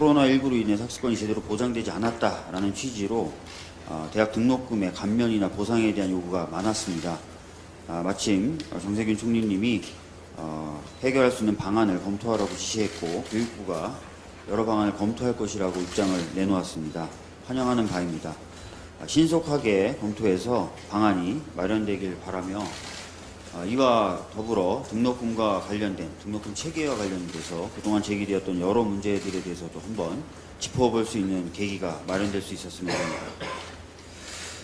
코로나19로 인해 학습권이 제대로 보장되지 않았다라는 취지로 어, 대학 등록금의 감면이나 보상에 대한 요구가 많았습니다. 아, 마침 정세균 총리님이 어, 해결할 수 있는 방안을 검토하라고 지시했고 교육부가 여러 방안을 검토할 것이라고 입장을 내놓았습니다. 환영하는 바입니다. 아, 신속하게 검토해서 방안이 마련되길 바라며 아, 이와 더불어 등록금과 관련된 등록금 체계와 관련돼서 그동안 제기되었던 여러 문제들에 대해서도 한번 짚어볼 수 있는 계기가 마련될 수 있었으면 합니다.